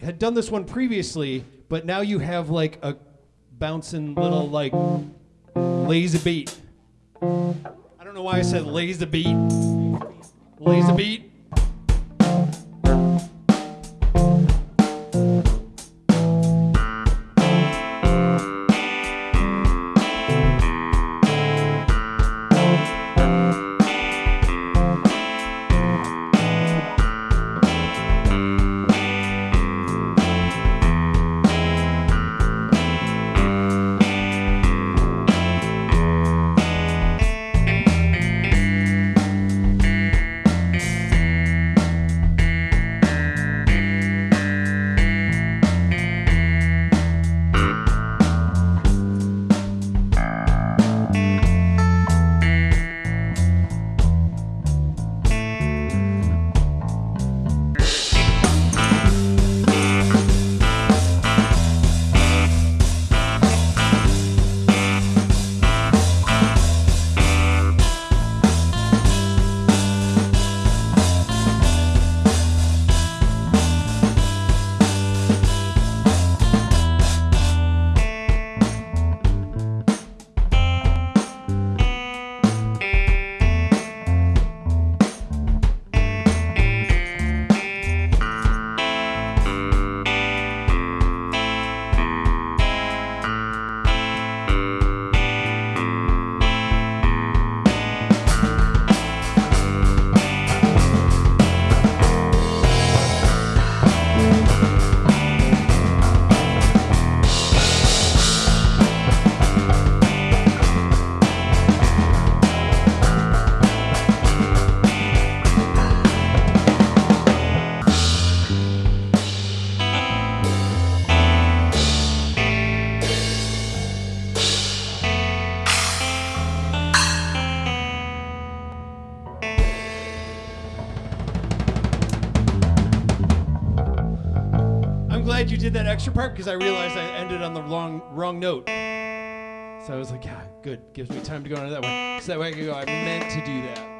had done this one previously, but now you have like a bouncing little like lazy beat. I don't know why I said lazy beat. Lazy beat. Glad you did that extra part because I realized I ended on the wrong wrong note. So I was like, yeah, good. Gives me time to go into that one. So that way I can go, I meant to do that.